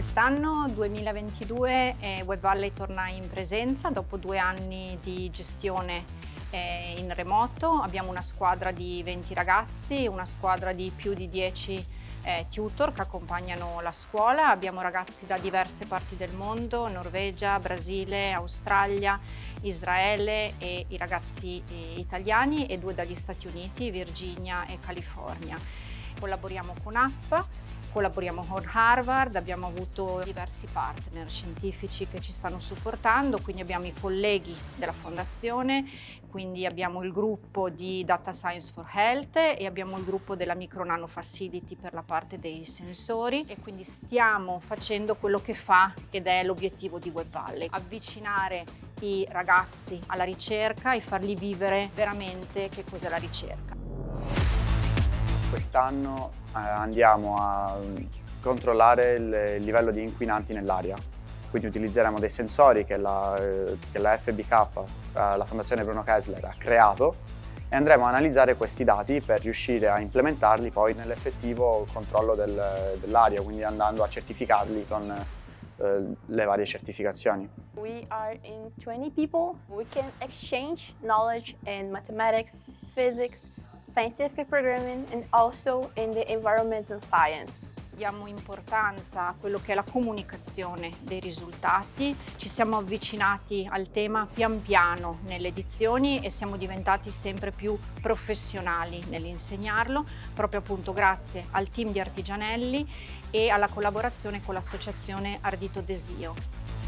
Quest'anno 2022 eh, Web Valley torna in presenza dopo due anni di gestione eh, in remoto. Abbiamo una squadra di 20 ragazzi, una squadra di più di 10 eh, tutor che accompagnano la scuola. Abbiamo ragazzi da diverse parti del mondo, Norvegia, Brasile, Australia, Israele e i ragazzi eh, italiani e due dagli Stati Uniti, Virginia e California. Collaboriamo con app Collaboriamo con Harvard, abbiamo avuto diversi partner scientifici che ci stanno supportando, quindi abbiamo i colleghi della fondazione, quindi abbiamo il gruppo di Data Science for Health e abbiamo il gruppo della Micro Nano Facility per la parte dei sensori e quindi stiamo facendo quello che fa ed è l'obiettivo di Web Valley, avvicinare i ragazzi alla ricerca e farli vivere veramente che cos'è la ricerca. Quest'anno eh, andiamo a controllare il livello di inquinanti nell'aria. Quindi utilizzeremo dei sensori che la, eh, che la FBK, eh, la Fondazione Bruno Kessler, ha creato e andremo a analizzare questi dati per riuscire a implementarli poi nell'effettivo controllo del, dell'aria, quindi andando a certificarli con le varie certificazioni. We are in 20 people. We can exchange knowledge in mathematics, physics, scientific programming and also in the environmental science. Diamo importanza a quello che è la comunicazione dei risultati, ci siamo avvicinati al tema pian piano nelle edizioni e siamo diventati sempre più professionali nell'insegnarlo, proprio appunto grazie al team di Artigianelli e alla collaborazione con l'associazione Ardito Desio.